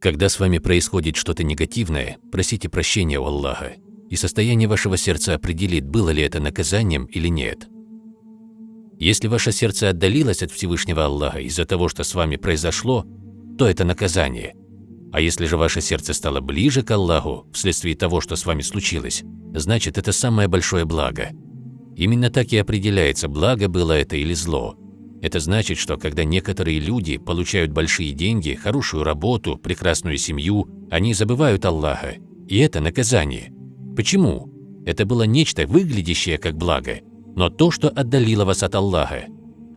Когда с вами происходит что-то негативное, просите прощения у Аллаха, и состояние вашего сердца определит, было ли это наказанием или нет. Если ваше сердце отдалилось от Всевышнего Аллаха из-за того, что с вами произошло, то это наказание. А если же ваше сердце стало ближе к Аллаху вследствие того, что с вами случилось, значит это самое большое благо. Именно так и определяется, благо было это или зло. Это значит, что когда некоторые люди получают большие деньги, хорошую работу, прекрасную семью, они забывают Аллаха. И это наказание. Почему? Это было нечто, выглядящее как благо, но то, что отдалило вас от Аллаха,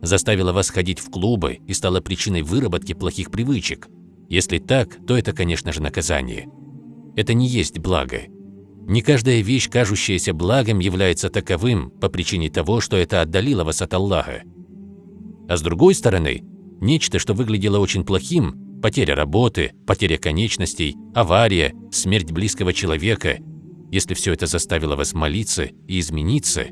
заставило вас ходить в клубы и стало причиной выработки плохих привычек. Если так, то это, конечно же, наказание. Это не есть благо. Не каждая вещь, кажущаяся благом, является таковым по причине того, что это отдалило вас от Аллаха. А с другой стороны, нечто, что выглядело очень плохим, потеря работы, потеря конечностей, авария, смерть близкого человека, если все это заставило вас молиться и измениться,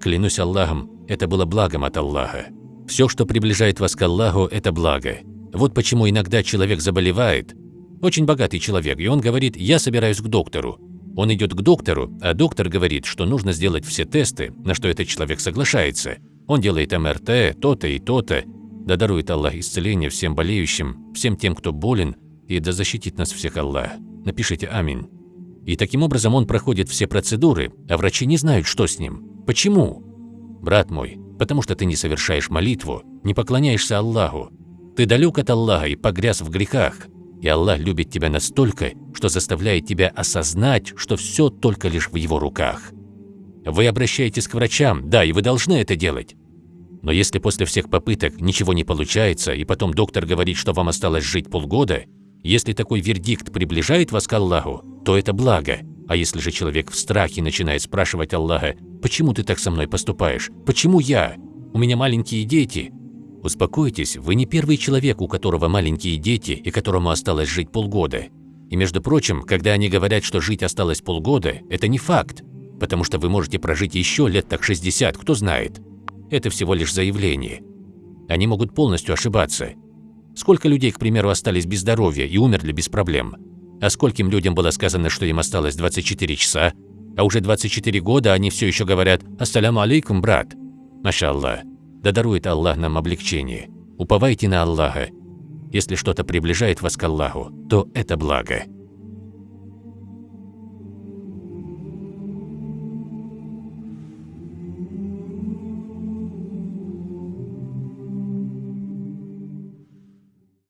клянусь Аллахом, это было благом от Аллаха. Все, что приближает вас к Аллаху, это благо. Вот почему иногда человек заболевает, очень богатый человек, и он говорит, я собираюсь к доктору. Он идет к доктору, а доктор говорит, что нужно сделать все тесты, на что этот человек соглашается – он делает МРТ, то-то и то-то. Да дарует Аллах исцеление всем болеющим, всем тем, кто болен, и да защитит нас всех Аллах. Напишите «Аминь». И таким образом он проходит все процедуры, а врачи не знают, что с ним. Почему? Брат мой, потому что ты не совершаешь молитву, не поклоняешься Аллаху. Ты далек от Аллаха и погряз в грехах. И Аллах любит тебя настолько, что заставляет тебя осознать, что все только лишь в Его руках. Вы обращаетесь к врачам, да, и вы должны это делать. Но если после всех попыток ничего не получается, и потом доктор говорит, что вам осталось жить полгода, если такой вердикт приближает вас к Аллаху, то это благо. А если же человек в страхе начинает спрашивать Аллаха, «Почему ты так со мной поступаешь? Почему я? У меня маленькие дети». Успокойтесь, вы не первый человек, у которого маленькие дети и которому осталось жить полгода. И между прочим, когда они говорят, что жить осталось полгода, это не факт, потому что вы можете прожить еще лет так 60, кто знает. Это всего лишь заявление. Они могут полностью ошибаться. Сколько людей, к примеру, остались без здоровья и умерли без проблем? А скольким людям было сказано, что им осталось 24 часа, а уже 24 года они все еще говорят «Ассаляму алейкум, брат». Маша Аллах, да дарует Аллах нам облегчение. Уповайте на Аллаха. Если что-то приближает вас к Аллаху, то это благо.